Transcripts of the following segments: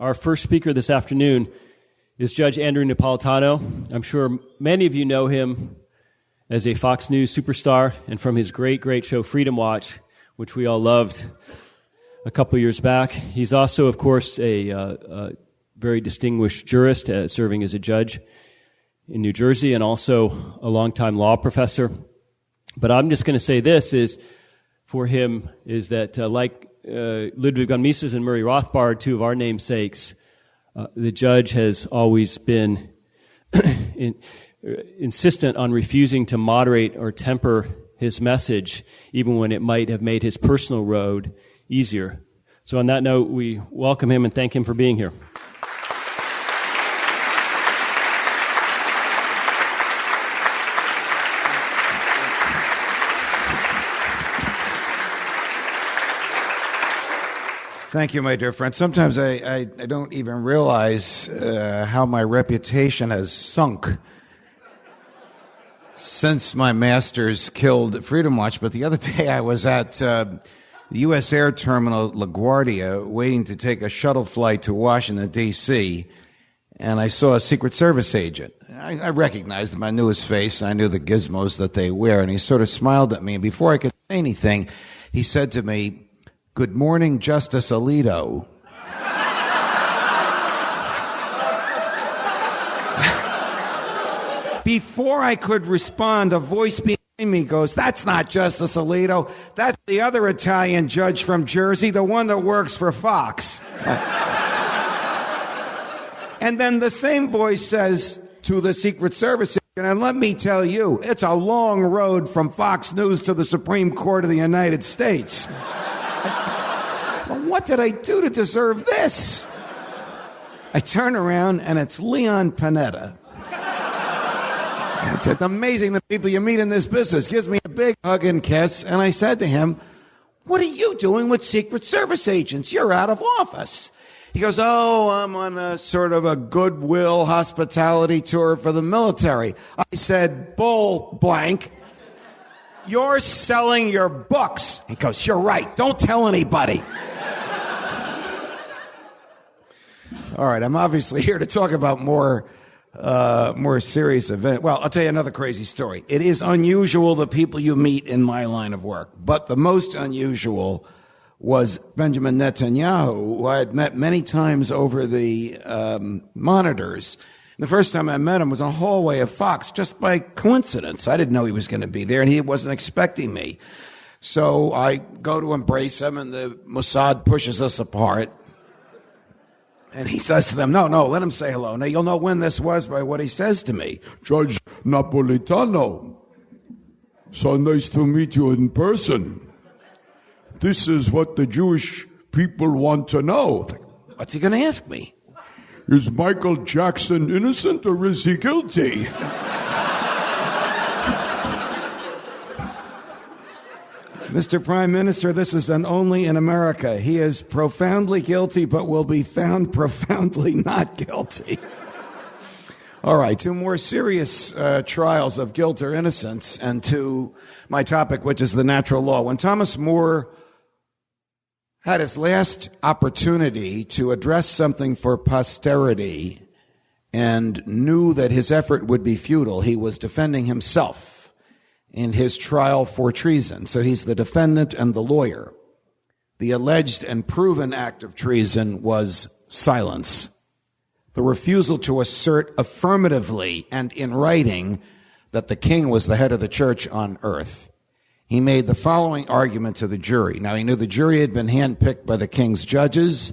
Our first speaker this afternoon is Judge Andrew Napolitano. I'm sure many of you know him as a Fox News superstar and from his great, great show Freedom Watch, which we all loved a couple years back. He's also, of course, a, uh, a very distinguished jurist uh, serving as a judge in New Jersey and also a longtime law professor. But I'm just going to say this is for him is that uh, like uh, Ludwig von Mises and Murray Rothbard, two of our namesakes, uh, the judge has always been in, uh, insistent on refusing to moderate or temper his message, even when it might have made his personal road easier. So, on that note, we welcome him and thank him for being here. Thank you, my dear friend. Sometimes I, I, I don't even realize uh, how my reputation has sunk since my masters killed Freedom Watch. But the other day I was at uh, the U.S. Air Terminal LaGuardia waiting to take a shuttle flight to Washington, D.C., and I saw a Secret Service agent. I, I recognized him. I knew his face. I knew the gizmos that they wear. And he sort of smiled at me. And before I could say anything, he said to me, Good morning, Justice Alito. Before I could respond, a voice behind me goes, That's not Justice Alito. That's the other Italian judge from Jersey, the one that works for Fox. and then the same voice says to the Secret Service, and let me tell you, it's a long road from Fox News to the Supreme Court of the United States. What did I do to deserve this? I turn around and it's Leon Panetta. It's amazing the people you meet in this business. Gives me a big hug and kiss. And I said to him, What are you doing with Secret Service agents? You're out of office. He goes, Oh, I'm on a sort of a goodwill hospitality tour for the military. I said, Bull blank. You're selling your books. He goes, You're right. Don't tell anybody. All right, I'm obviously here to talk about more uh, more serious event. Well, I'll tell you another crazy story. It is unusual the people you meet in my line of work, but the most unusual was Benjamin Netanyahu, who I had met many times over the um, monitors. And the first time I met him was in a hallway of Fox, just by coincidence. I didn't know he was going to be there, and he wasn't expecting me. So I go to embrace him, and the Mossad pushes us apart. And he says to them, No, no, let him say hello. Now you'll know when this was by what he says to me. Judge Napolitano, so nice to meet you in person. This is what the Jewish people want to know. What's he going to ask me? Is Michael Jackson innocent or is he guilty? Mr. Prime Minister, this is an only in America. He is profoundly guilty, but will be found profoundly not guilty. All right, two more serious uh, trials of guilt or innocence, and to my topic, which is the natural law. When Thomas More had his last opportunity to address something for posterity and knew that his effort would be futile, he was defending himself in his trial for treason. So he's the defendant and the lawyer. The alleged and proven act of treason was silence. The refusal to assert affirmatively and in writing that the king was the head of the church on earth. He made the following argument to the jury. Now he knew the jury had been handpicked by the king's judges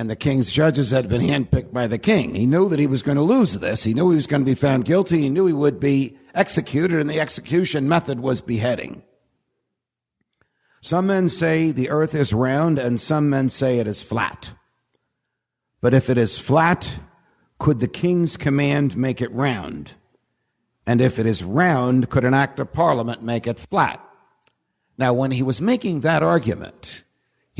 and the king's judges had been handpicked by the king. He knew that he was going to lose this. He knew he was going to be found guilty. He knew he would be executed, and the execution method was beheading. Some men say the earth is round, and some men say it is flat. But if it is flat, could the king's command make it round? And if it is round, could an act of parliament make it flat? Now, when he was making that argument,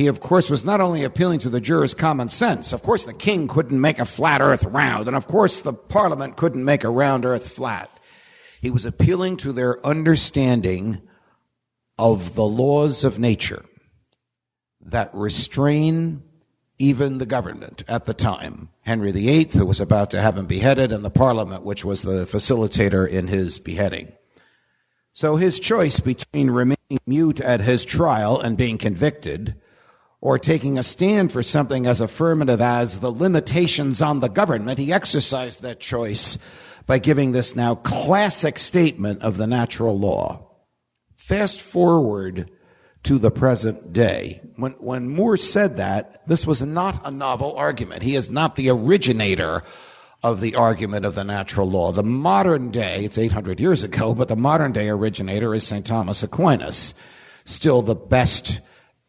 he, of course, was not only appealing to the jurors' common sense. Of course, the king couldn't make a flat earth round, and of course, the parliament couldn't make a round earth flat. He was appealing to their understanding of the laws of nature that restrain even the government at the time. Henry VIII, who was about to have him beheaded, and the Parliament, which was the facilitator in his beheading. So his choice between remaining mute at his trial and being convicted, or taking a stand for something as affirmative as the limitations on the government, he exercised that choice by giving this now classic statement of the natural law. Fast forward to the present day. When, when More said that, this was not a novel argument. He is not the originator of the argument of the natural law. The modern day, it's 800 years ago, but the modern day originator is St. Thomas Aquinas, still the best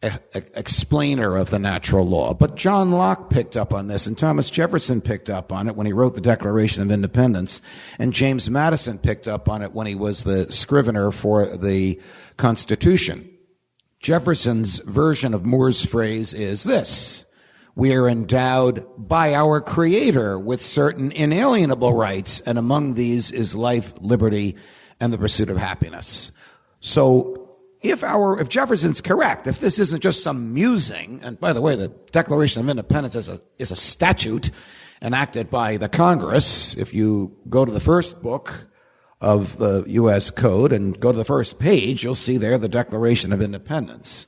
explainer of the natural law. But John Locke picked up on this, and Thomas Jefferson picked up on it when he wrote the Declaration of Independence, and James Madison picked up on it when he was the scrivener for the Constitution. Jefferson's version of More's phrase is this. We are endowed by our Creator with certain inalienable rights, and among these is life, liberty, and the pursuit of happiness. So, if our, if Jefferson's correct, if this isn't just some musing, and by the way, the Declaration of Independence is a, is a statute enacted by the Congress. If you go to the first book, of the U.S. Code and go to the first page, you'll see there the Declaration of Independence.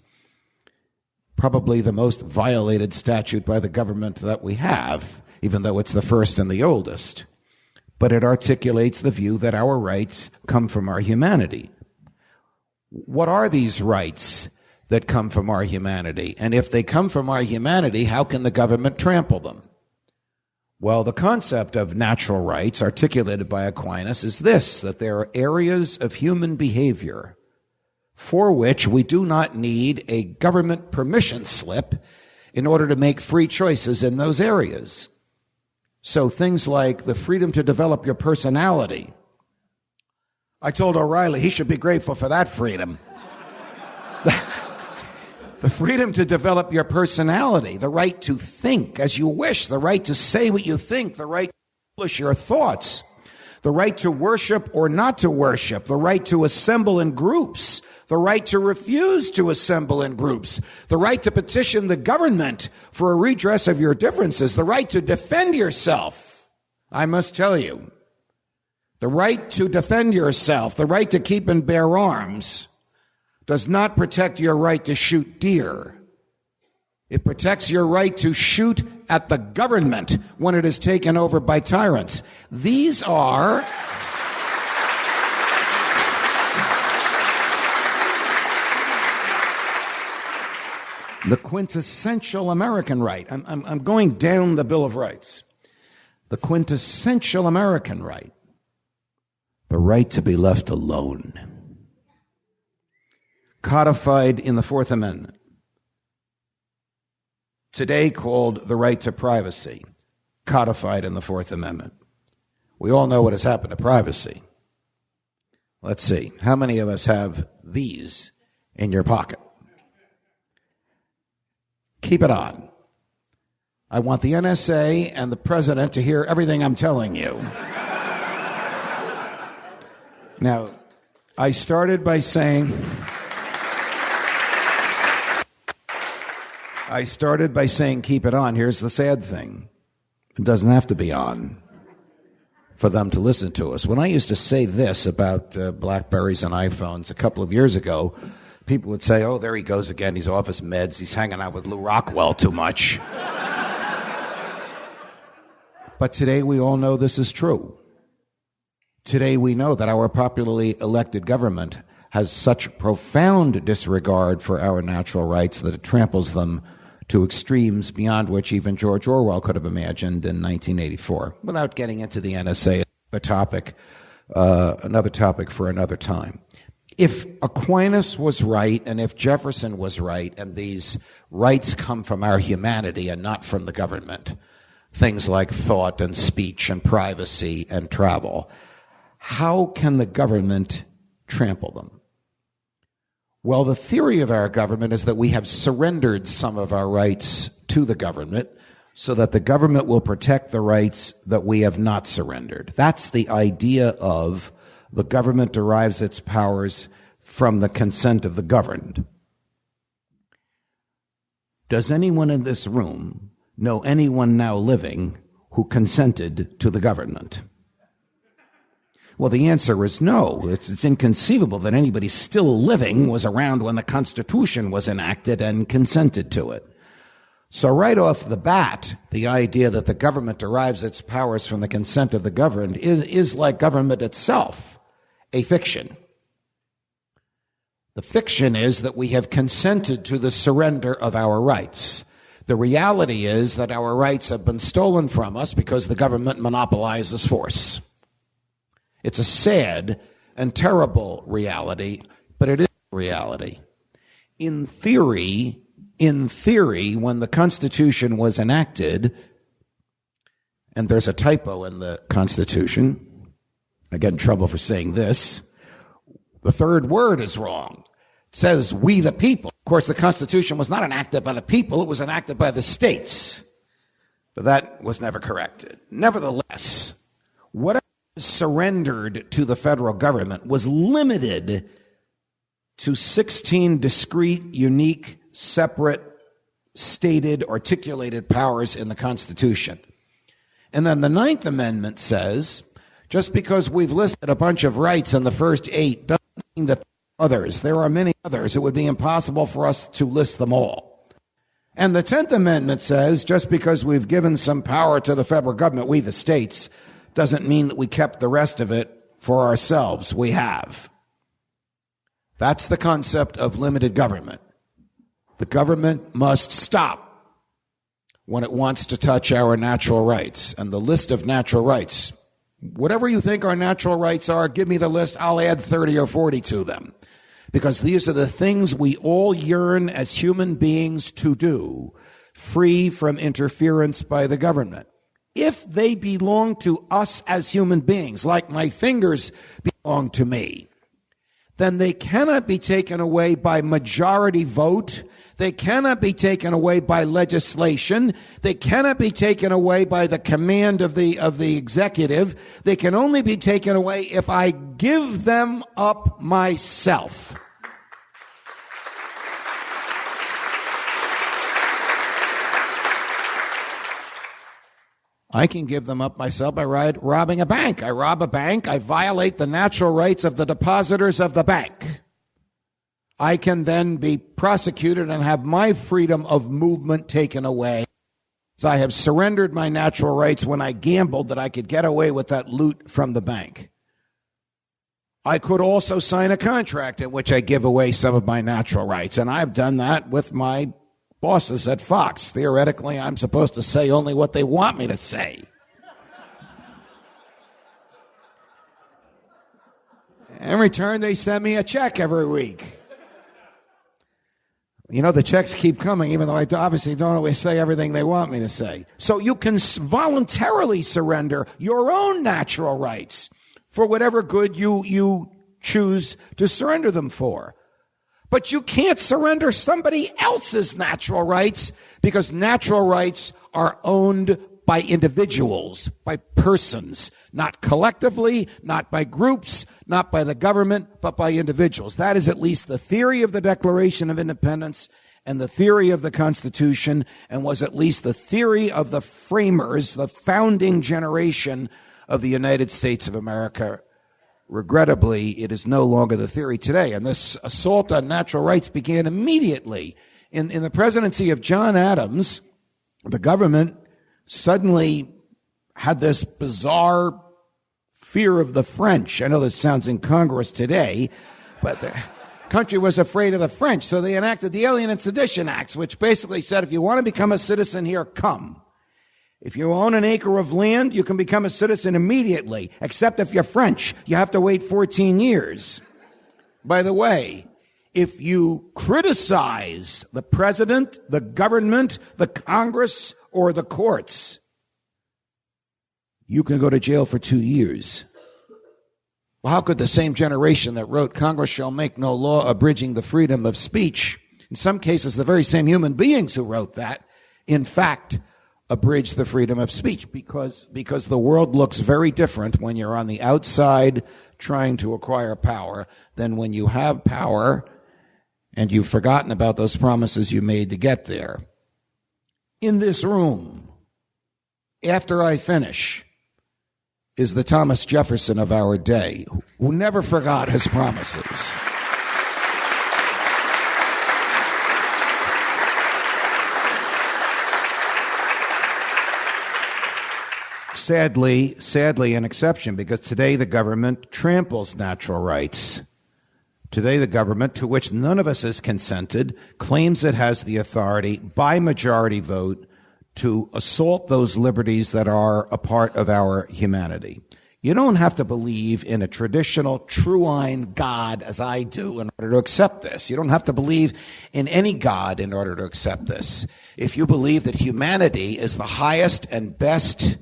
Probably the most violated statute by the government that we have, even though it's the first and the oldest. But it articulates the view that our rights come from our humanity. What are these rights that come from our humanity? And if they come from our humanity, how can the government trample them? Well, the concept of natural rights articulated by Aquinas is this that there are areas of human behavior for which we do not need a government permission slip in order to make free choices in those areas. So things like the freedom to develop your personality. I told O'Reilly he should be grateful for that freedom. the freedom to develop your personality, the right to think as you wish, the right to say what you think, the right to publish your thoughts, the right to worship or not to worship, the right to assemble in groups, the right to refuse to assemble in groups, the right to petition the government for a redress of your differences, the right to defend yourself. I must tell you, the right to defend yourself, the right to keep and bear arms, does not protect your right to shoot deer. It protects your right to shoot at the government when it is taken over by tyrants. These are. the quintessential American right. I'm, I'm, I'm, going down the Bill of Rights. The quintessential American right. The right to be left alone codified in the Fourth Amendment, today called the right to privacy, codified in the Fourth Amendment. We all know what has happened to privacy. Let's see. How many of us have these in your pocket? Keep it on. I want the NSA and the president to hear everything I'm telling you. Now, I started by saying. I started by saying keep it on. Here's the sad thing it doesn't have to be on for them to listen to us. When I used to say this about uh, Blackberries and iPhones a couple of years ago, people would say, oh, there he goes again. He's off his meds. He's hanging out with Lew Rockwell too much. but today we all know this is true. Today we know that our popularly elected government has such profound disregard for our natural rights that it tramples them to extremes beyond which even George Orwell could have imagined in 1984. Without getting into the NSA, a topic, uh, another topic for another time. If Aquinas was right and if Jefferson was right, and these rights come from our humanity and not from the government, things like thought and speech and privacy and travel, how can the government trample them? Well, the theory of our government is that we have surrendered some of our rights to the government so that the government will protect the rights that we have not surrendered. That's the idea of the government derives its powers from the consent of the governed. Does anyone in this room know anyone now living who consented to the government? Well, the answer is no. It's, it's, inconceivable that anybody still living was around when the Constitution was enacted and consented to it. So, right off the bat, the idea that the government derives its powers from the consent of the governed is, is like government itself, a fiction. The fiction is that we have consented to the surrender of our rights. The reality is that our rights have been stolen from us because the government monopolizes force. It's a sad and terrible reality, but it is reality. In theory, in theory, when the Constitution was enacted, and there's a typo in the Constitution, I get in trouble for saying this. The third word is wrong. It says, we the people. Of course, the Constitution was not enacted by the people, it was enacted by the states. But that was never corrected. Nevertheless, whatever surrendered to the federal government was limited to 16 discrete, unique, separate, stated, articulated powers in the Constitution. And then the Ninth Amendment says just because we've listed a bunch of rights in the first eight doesn't mean that others. There are many others. It would be impossible for us to list them all. And the Tenth Amendment says just because we've given some power to the federal government, we the states, doesn't mean that we kept the rest of it for ourselves. We have. That's the concept of limited government. The government must stop when it wants to touch our natural rights. And the list of natural rights, whatever you think our natural rights are, give me the list. I'll add 30 or 40 to them. Because these are the things we all yearn as human beings to do, free from interference by the government if they belong to us as human beings, like my fingers belong to me, then they cannot be taken away by majority vote. They cannot be taken away by legislation. They cannot be taken away by the command of the, of the executive. They can only be taken away if I give them up myself. I can give them up myself by robbing a bank. I rob a bank. I violate the natural rights of the depositors of the bank. I can then be prosecuted and have my freedom of movement taken away. So I have surrendered my natural rights when I gambled that I could get away with that loot from the bank. I could also sign a contract in which I give away some of my natural rights, and I've done that with my bosses at Fox. Theoretically, I'm supposed to say only what they want me to say. In return, they send me a check every week. You know, the checks keep coming, even though I obviously don't always say everything they want me to say. So you can voluntarily surrender your own natural rights for whatever good you, you choose to surrender them for. But you can't surrender somebody else's natural rights because natural rights are owned by individuals, by persons, not collectively, not by groups, not by the government, but by individuals. That is at least the theory of the Declaration of Independence and the theory of the Constitution, and was at least the theory of the framers, the founding generation of the United States of America Regrettably, it is no longer the theory today. And this assault on natural rights began immediately. In, in the presidency of John Adams, the government suddenly had this bizarre fear of the French. I know this sounds incongruous today, but the country was afraid of the French. So they enacted the Alien and Sedition Acts, which basically said if you want to become a citizen here, come. If you own an acre of land, you can become a citizen immediately, except if you're French. You have to wait 14 years. By the way, if you criticize the president, the government, the Congress, or the courts, you can go to jail for two years. Well, how could the same generation that wrote Congress shall make no law abridging the freedom of speech, in some cases, the very same human beings who wrote that, in fact, abridge the freedom of speech because because the world looks very different when you're on the outside trying to acquire power than when you have power and you've forgotten about those promises you made to get there. in this room, after I finish, is the Thomas Jefferson of our day, who never forgot his promises. Sadly, sadly, an exception because today the government tramples natural rights. Today, the government, to which none of us has consented, claims it has the authority by majority vote to assault those liberties that are a part of our humanity. You don't have to believe in a traditional true God as I do in order to accept this. You don't have to believe in any God in order to accept this. If you believe that humanity is the highest and best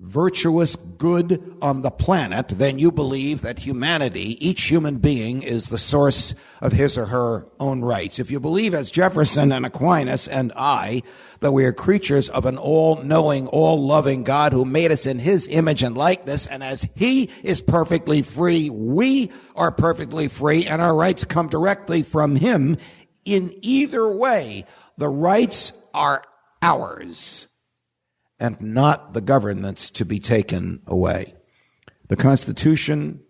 virtuous good on the planet, then you believe that humanity, each human being, is the source of his or her own rights. If you believe, as Jefferson and Aquinas and I, that we are creatures of an all knowing, all loving God who made us in his image and likeness, and as he is perfectly free, we are perfectly free, and our rights come directly from him. In either way, the rights are ours and not the government's to be taken away. The Constitution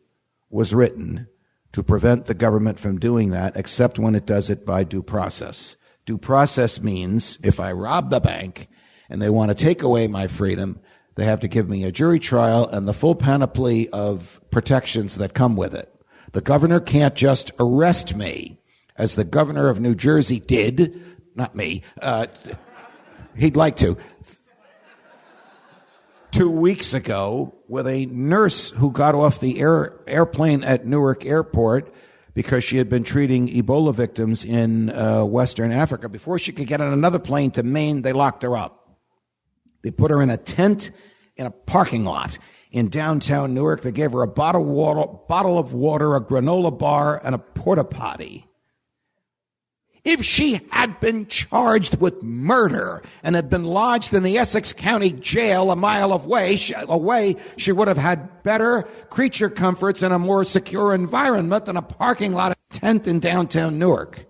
was written to prevent the government from doing that, except when it does it by due process. Due process means if I rob the bank and they want to take away my freedom, they have to give me a jury trial and the full panoply of protections that come with it. The governor can't just arrest me, as the governor of New Jersey did, not me, uh, he'd like to, two weeks ago with a nurse who got off the air, airplane at Newark Airport because she had been treating Ebola victims in uh, Western Africa. Before she could get on another plane to Maine, they locked her up. They put her in a tent in a parking lot in downtown Newark. They gave her a bottle water, bottle of water a granola bar, and a porta potty. If she had been charged with murder and had been lodged in the Essex County Jail a mile away, away, she would have had better creature comforts and a more secure environment than a parking lot tent in downtown Newark.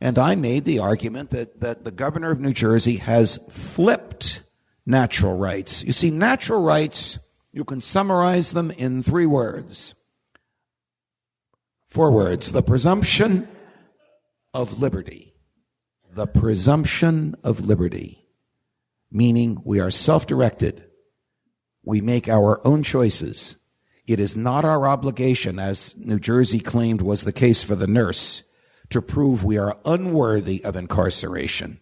And I made the argument that, that the governor of New Jersey has flipped natural rights. You see, natural rights, you can summarize them in three words. Four words. The presumption of liberty. The presumption of liberty, meaning we are self directed. We make our own choices. It is not our obligation, as New Jersey claimed was the case for the nurse, to prove we are unworthy of incarceration.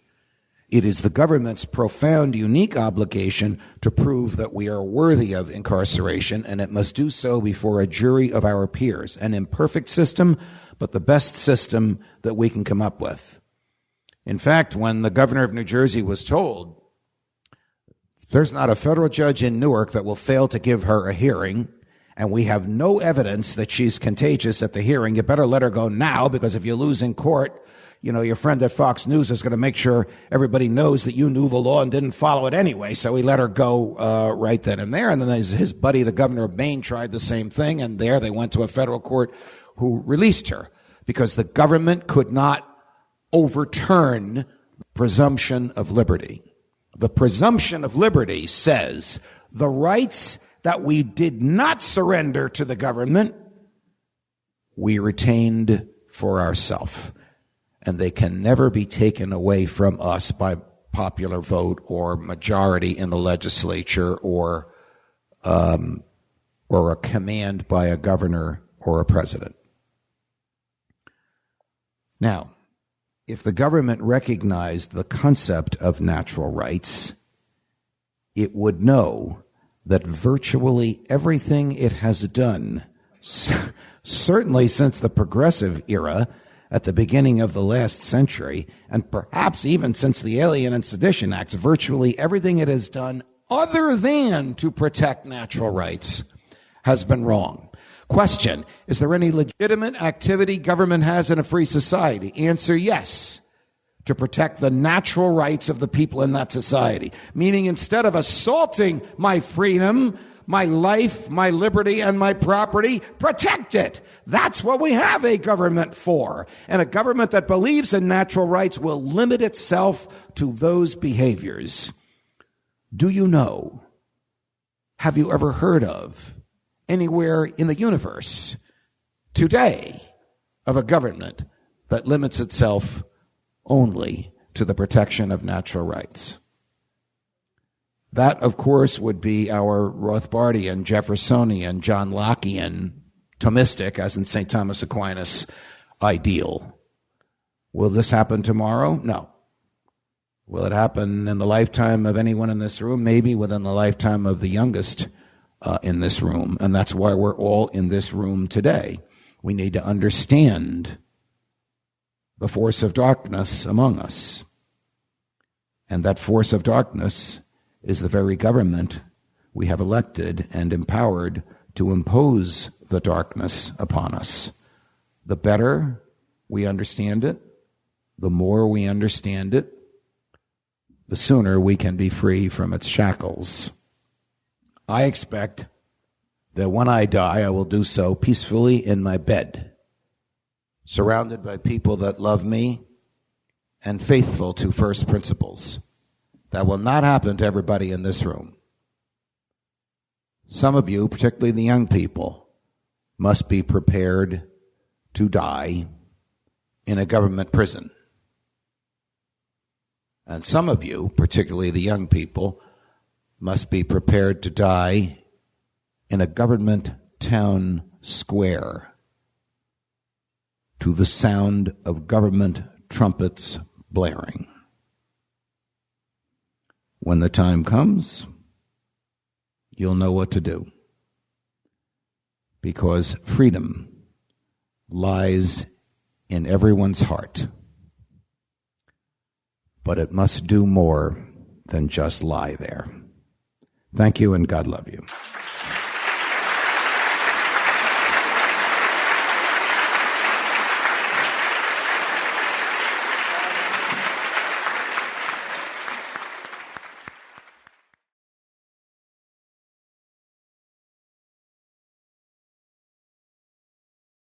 It is the government's profound, unique obligation to prove that we are worthy of incarceration, and it must do so before a jury of our peers. An imperfect system, but the best system that we can come up with. In fact, when the governor of New Jersey was told, there's not a federal judge in Newark that will fail to give her a hearing, and we have no evidence that she's contagious at the hearing, you better let her go now because if you lose in court, you know, your friend at Fox News is going to make sure everybody knows that you knew the law and didn't follow it anyway. So he let her go uh, right then and there. And then his, his buddy, the governor of Maine, tried the same thing. And there they went to a federal court who released her because the government could not overturn the presumption of liberty. The presumption of liberty says the rights that we did not surrender to the government, we retained for ourselves and they can never be taken away from us by popular vote or majority in the legislature or um, or a command by a governor or a president. Now, if the government recognized the concept of natural rights, it would know that virtually everything it has done, certainly since the progressive era, at the beginning of the last century, and perhaps even since the Alien and Sedition Acts, virtually everything it has done other than to protect natural rights has been wrong. Question Is there any legitimate activity government has in a free society? Answer yes. To protect the natural rights of the people in that society. Meaning, instead of assaulting my freedom my life, my liberty, and my property. Protect it. That's what we have a government for. And a government that believes in natural rights will limit itself to those behaviors. Do you know? Have you ever heard of anywhere in the universe today of a government that limits itself only to the protection of natural rights? That, of course, would be our Rothbardian, Jeffersonian, John Lockean, Thomistic, as in St. Thomas Aquinas, ideal. Will this happen tomorrow? No. Will it happen in the lifetime of anyone in this room? Maybe within the lifetime of the youngest uh, in this room. And that's why we're all in this room today. We need to understand the force of darkness among us. And that force of darkness is the very government we have elected and empowered to impose the darkness upon us. The better we understand it, the more we understand it, the sooner we can be free from its shackles. I expect that when I die, I will do so peacefully in my bed, surrounded by people that love me and faithful to first principles. That will not happen to everybody in this room. Some of you, particularly the young people, must be prepared to die in a government prison. And some of you, particularly the young people, must be prepared to die in a government town square to the sound of government trumpets blaring. When the time comes, you'll know what to do. Because freedom lies in everyone's heart. But it must do more than just lie there. Thank you and God love you.